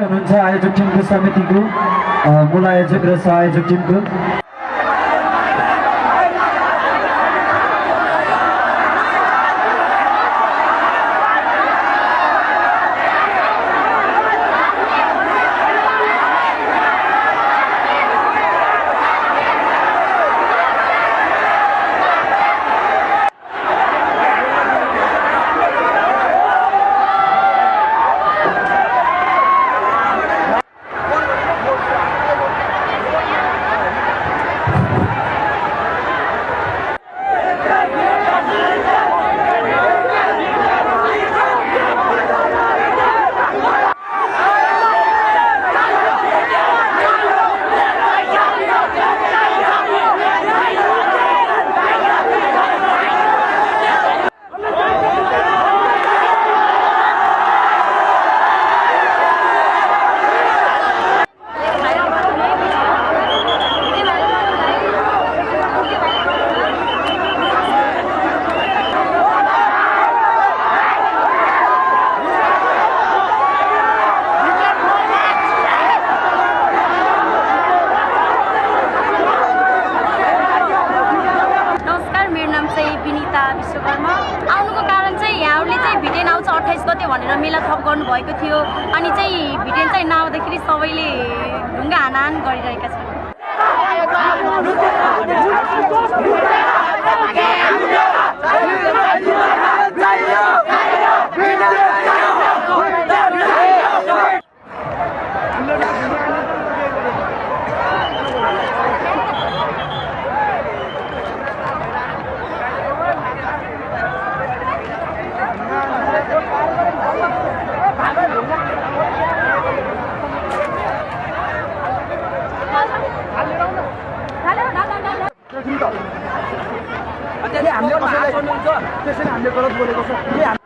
हुनुहुन्छ आयोजक टिमको समितिको मूल आयोजक र सहआयोजक टिमको। भनेर मेला थप गर्नुभएको थियो। अनि चाहिँ भिटेन चाहिँ नआउँदाखेरि सबैले ढुङ्गा हानाहान गरिरहेका छन् त्यसले हामीले कसैलाई त्यसैले हामीले गलत बोलेको छ। के हामी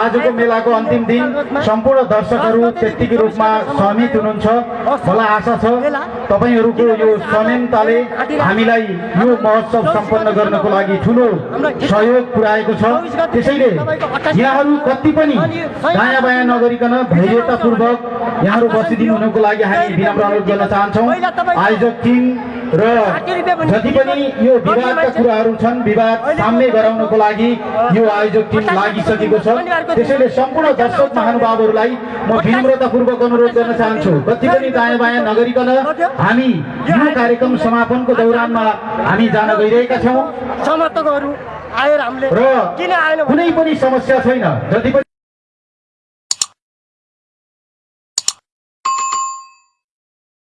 आजको मेलाको अन्तिम दिन सम्पूर्ण दर्शकहरू त्यत्तिकै रूपमा सहमित हुनुहुन्छ। मलाई आशा छ तपाईँहरूको यो संयमताले हामीलाई यो महोत्सव सम्पन्न गर्नको लागि ठुलो सहयोग पुर्याएको छ। त्यसैले यहाँहरू कति पनि दायाँ बायाँ नगरिकन धैर्यतापूर्वक यहाँहरू बसिदिनु हुनुको लागि हामी विनम्र अनुरोध गर्न चाहन्छौँ। आयोजक टिम र जति पनि यो विवादका कुराहरू छन् विवाद सामने गराउनको लागि यो आयोजक टिम लागिसकेको छ। त्यसैले सम्पूर्ण दर्शक महानुभावहरूलाई म विनम्रतापूर्वक अनुरोध गर्न चाहन्छु। कति पनि दायाँ बायाँ नगरिकन हामी यो कार्यक्रम समापनको दौरानमा हामी जान गइरहेका छौँ। समर्थकहरू आएर हामीले र किन आएन कुनै पनि समस्या छैन। जति पनि